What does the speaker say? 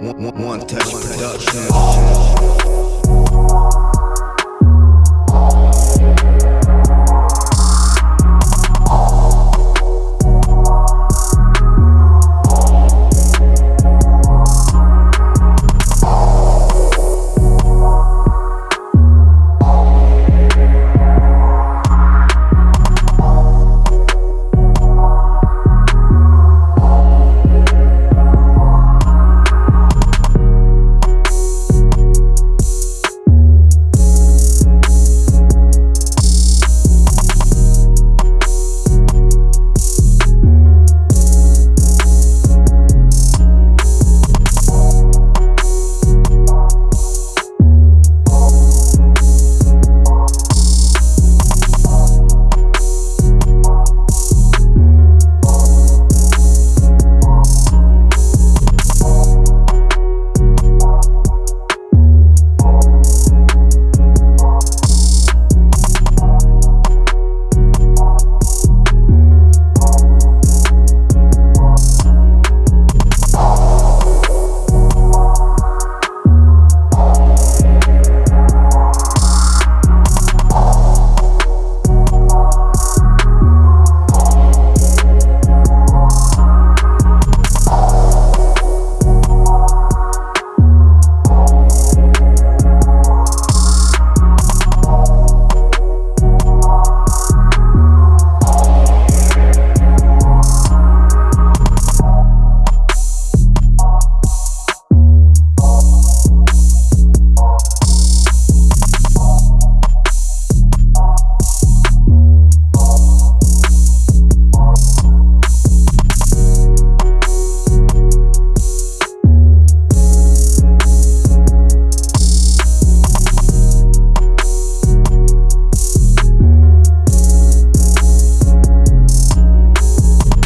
one, one, one touch production.